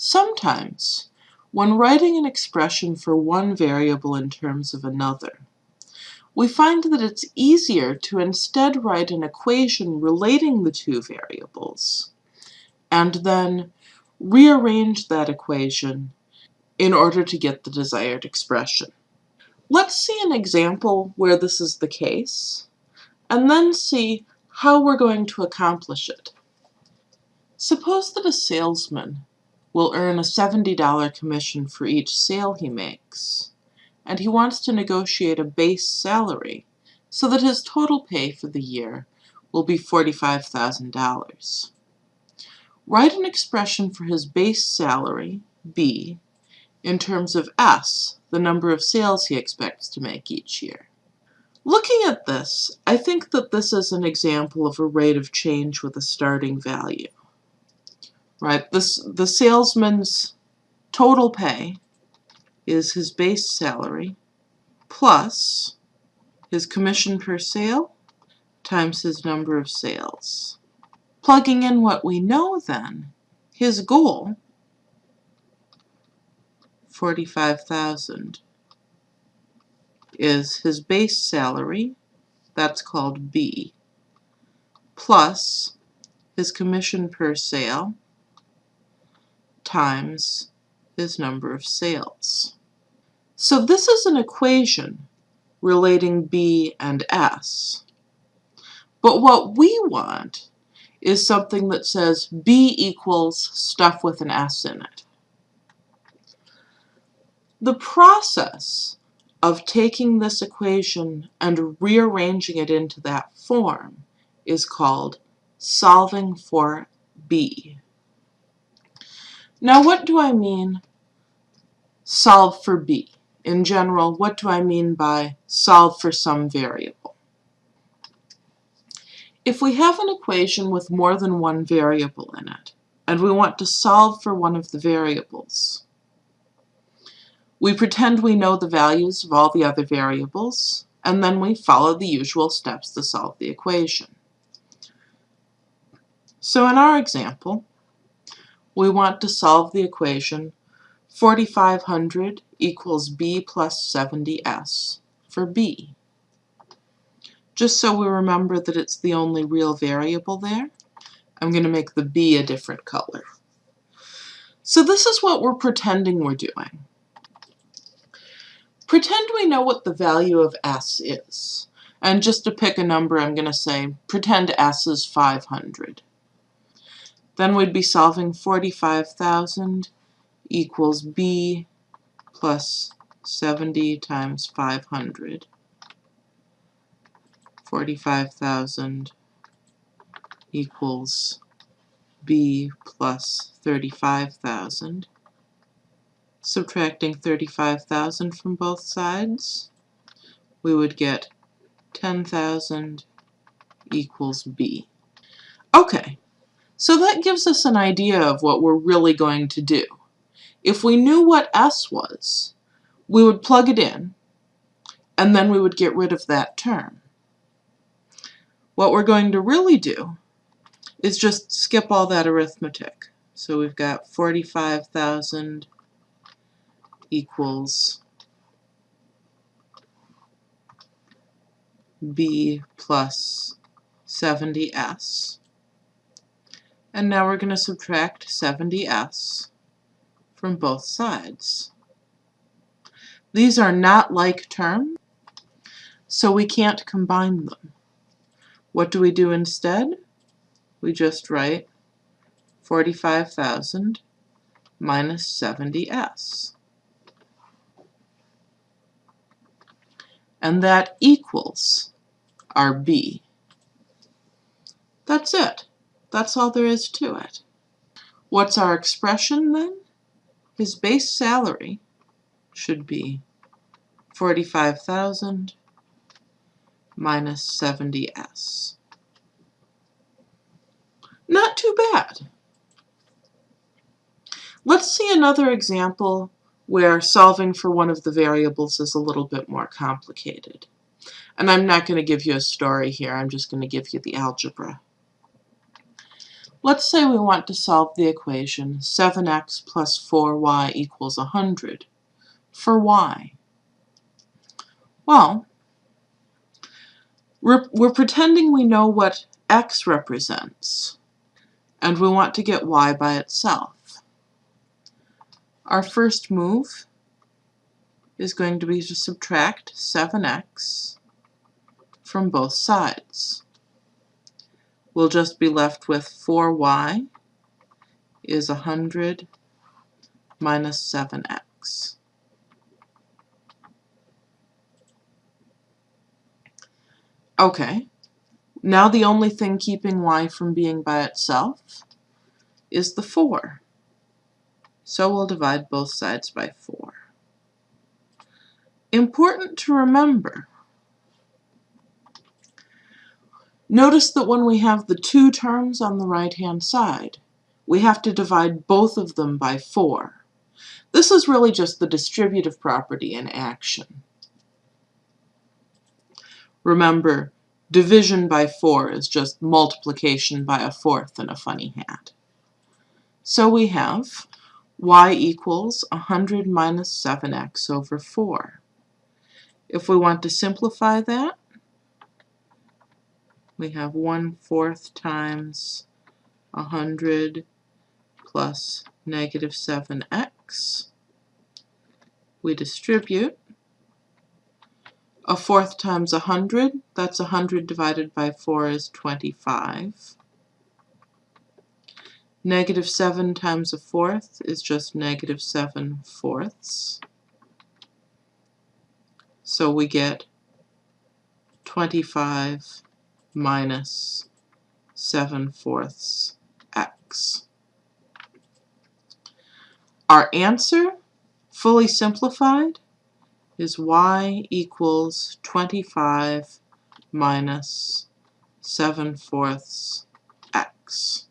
Sometimes, when writing an expression for one variable in terms of another, we find that it's easier to instead write an equation relating the two variables, and then rearrange that equation in order to get the desired expression. Let's see an example where this is the case, and then see how we're going to accomplish it. Suppose that a salesman will earn a $70 commission for each sale he makes, and he wants to negotiate a base salary so that his total pay for the year will be $45,000. Write an expression for his base salary, B, in terms of S, the number of sales he expects to make each year. Looking at this, I think that this is an example of a rate of change with a starting value. Right, this the salesman's total pay is his base salary plus his commission per sale times his number of sales. Plugging in what we know then, his goal 45,000 is his base salary, that's called B, plus his commission per sale times his number of sales. So this is an equation relating B and S. But what we want is something that says B equals stuff with an S in it. The process of taking this equation and rearranging it into that form is called solving for B. Now what do I mean solve for B? In general, what do I mean by solve for some variable? If we have an equation with more than one variable in it, and we want to solve for one of the variables, we pretend we know the values of all the other variables, and then we follow the usual steps to solve the equation. So in our example, we want to solve the equation 4500 equals b plus 70s for b. Just so we remember that it's the only real variable there, I'm going to make the b a different color. So this is what we're pretending we're doing. Pretend we know what the value of S is. And just to pick a number, I'm going to say, pretend S is 500. Then we'd be solving 45,000 equals B plus 70 times 500. 45,000 equals B plus 35,000 subtracting 35,000 from both sides, we would get 10,000 equals B. Okay, so that gives us an idea of what we're really going to do. If we knew what S was, we would plug it in, and then we would get rid of that term. What we're going to really do is just skip all that arithmetic. So we've got 45,000 equals b plus 70s. And now we're going to subtract 70s from both sides. These are not like terms, so we can't combine them. What do we do instead? We just write 45,000 minus 70s. and that equals our B. That's it. That's all there is to it. What's our expression then? His base salary should be 45,000 minus 70s. Not too bad. Let's see another example where solving for one of the variables is a little bit more complicated. And I'm not going to give you a story here, I'm just going to give you the algebra. Let's say we want to solve the equation 7x plus 4y equals 100 for y. Well, we're, we're pretending we know what x represents, and we want to get y by itself. Our first move is going to be to subtract 7x from both sides. We'll just be left with 4y is 100 minus 7x. Okay, now the only thing keeping y from being by itself is the 4. So we'll divide both sides by 4. Important to remember, notice that when we have the two terms on the right-hand side, we have to divide both of them by 4. This is really just the distributive property in action. Remember, division by 4 is just multiplication by a fourth in a funny hat. So we have y equals 100 minus 7x over 4. If we want to simplify that, we have 1 fourth times 100 plus negative 7x. We distribute, a fourth times a hundred, that's a hundred divided by four is 25. Negative 7 times a fourth is just negative 7 fourths. So we get 25 minus 7 fourths x. Our answer, fully simplified, is y equals 25 minus 7 fourths x.